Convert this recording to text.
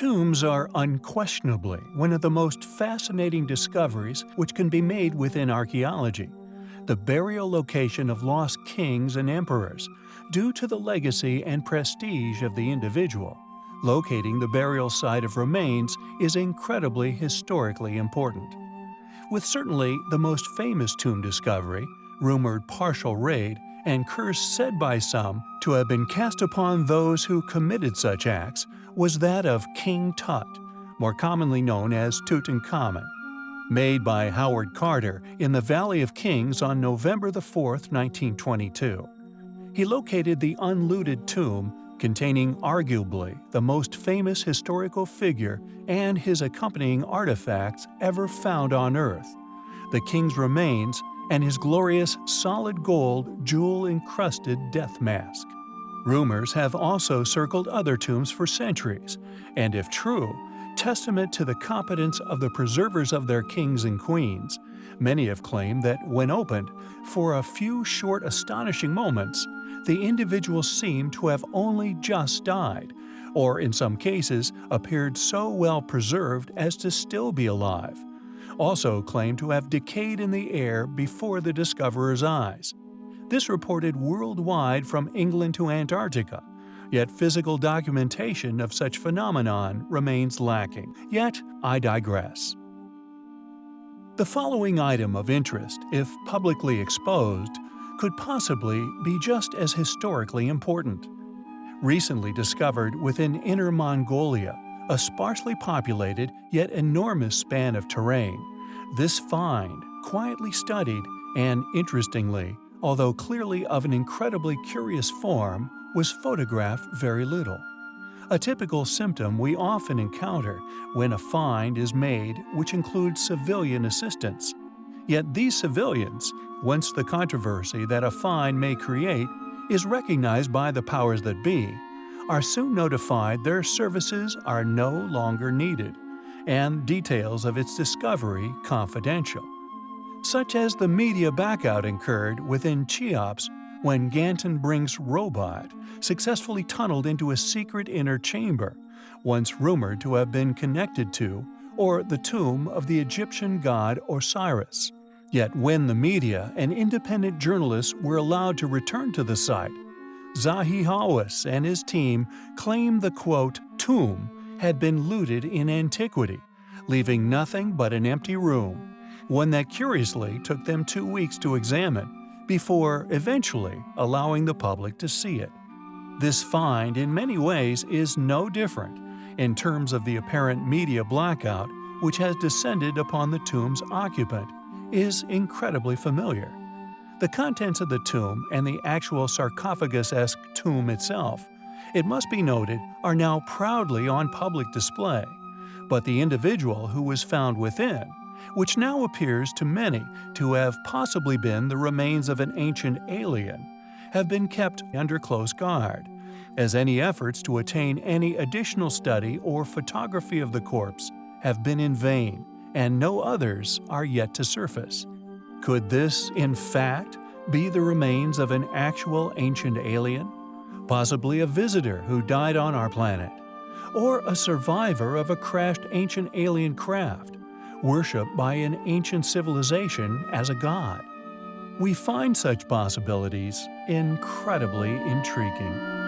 Tombs are unquestionably one of the most fascinating discoveries which can be made within archaeology. The burial location of lost kings and emperors, due to the legacy and prestige of the individual. Locating the burial site of remains is incredibly historically important. With certainly the most famous tomb discovery, rumored partial raid, and curse said by some to have been cast upon those who committed such acts, was that of King Tut, more commonly known as Tutankhamun. Made by Howard Carter in the Valley of Kings on November 4, 1922. He located the unlooted tomb containing arguably the most famous historical figure and his accompanying artifacts ever found on Earth, the king's remains and his glorious solid gold jewel-encrusted death mask. Rumors have also circled other tombs for centuries, and if true, testament to the competence of the preservers of their kings and queens. Many have claimed that when opened, for a few short astonishing moments, the individual seemed to have only just died, or in some cases appeared so well preserved as to still be alive. Also claimed to have decayed in the air before the discoverer's eyes. This reported worldwide from England to Antarctica, yet physical documentation of such phenomenon remains lacking. Yet, I digress. The following item of interest, if publicly exposed, could possibly be just as historically important. Recently discovered within Inner Mongolia, a sparsely populated yet enormous span of terrain, this find, quietly studied and, interestingly, although clearly of an incredibly curious form, was photographed very little. A typical symptom we often encounter when a find is made which includes civilian assistance. Yet these civilians, once the controversy that a find may create is recognized by the powers that be, are soon notified their services are no longer needed, and details of its discovery confidential. Such as the media backout incurred within Cheops when Gantenbrink's robot successfully tunneled into a secret inner chamber, once rumored to have been connected to, or the tomb of the Egyptian god Osiris. Yet when the media and independent journalists were allowed to return to the site, Zahi Hawass and his team claim the quote, tomb had been looted in antiquity, leaving nothing but an empty room, one that curiously took them two weeks to examine, before eventually allowing the public to see it. This find in many ways is no different in terms of the apparent media blackout which has descended upon the tomb's occupant is incredibly familiar. The contents of the tomb and the actual sarcophagus-esque tomb itself, it must be noted, are now proudly on public display, but the individual who was found within, which now appears to many to have possibly been the remains of an ancient alien, have been kept under close guard, as any efforts to attain any additional study or photography of the corpse have been in vain and no others are yet to surface. Could this, in fact, be the remains of an actual ancient alien? Possibly a visitor who died on our planet? Or a survivor of a crashed ancient alien craft, worshipped by an ancient civilization as a god? We find such possibilities incredibly intriguing.